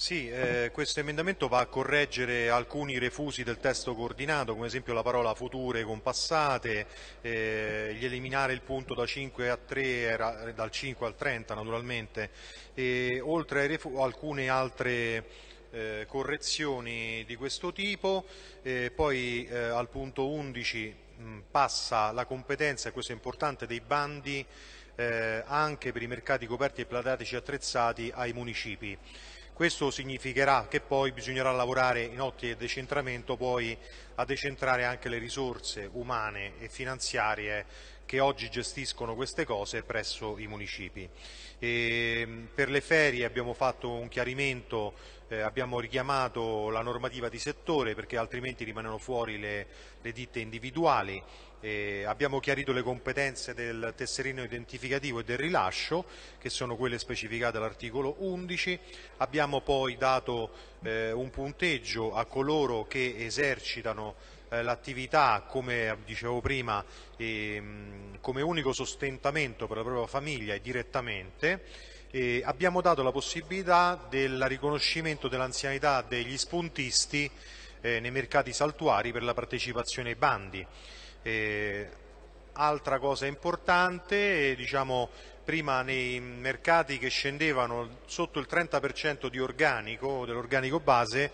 Sì, eh, questo emendamento va a correggere alcuni refusi del testo coordinato, come esempio la parola future compassate, eh, gli eliminare il punto da 5 a 3, era, dal 5 al 30 naturalmente, e, oltre a alcune altre eh, correzioni di questo tipo, eh, poi eh, al punto 11 mh, passa la competenza, e questo è importante, dei bandi eh, anche per i mercati coperti e platatici attrezzati ai municipi. Questo significherà che poi bisognerà lavorare in ottica di decentramento poi a decentrare anche le risorse umane e finanziarie che oggi gestiscono queste cose presso i municipi. E per le ferie abbiamo fatto un chiarimento, eh, abbiamo richiamato la normativa di settore perché altrimenti rimangono fuori le, le ditte individuali. Eh, abbiamo chiarito le competenze del tesserino identificativo e del rilascio, che sono quelle specificate all'articolo 11. Abbiamo poi dato eh, un punteggio a coloro che esercitano eh, l'attività, come dicevo prima, ehm, come unico sostentamento per la propria famiglia e direttamente. E abbiamo dato la possibilità del riconoscimento dell'anzianità degli spuntisti eh, nei mercati saltuari per la partecipazione ai bandi. Altra cosa importante, diciamo, prima nei mercati che scendevano sotto il 30% di organico, dell'organico base,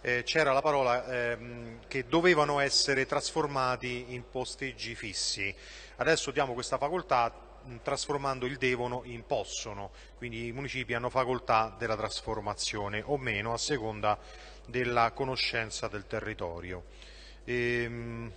eh, c'era la parola ehm, che dovevano essere trasformati in posteggi fissi. Adesso diamo questa facoltà trasformando il devono in possono, quindi i municipi hanno facoltà della trasformazione o meno a seconda della conoscenza del territorio. Ehm,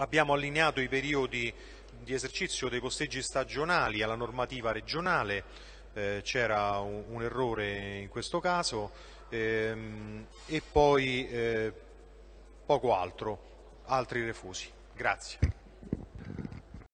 Abbiamo allineato i periodi di esercizio dei posteggi stagionali alla normativa regionale, eh, c'era un, un, errore in questo caso ehm, e poi eh, poco altro, altri refusi. Grazie.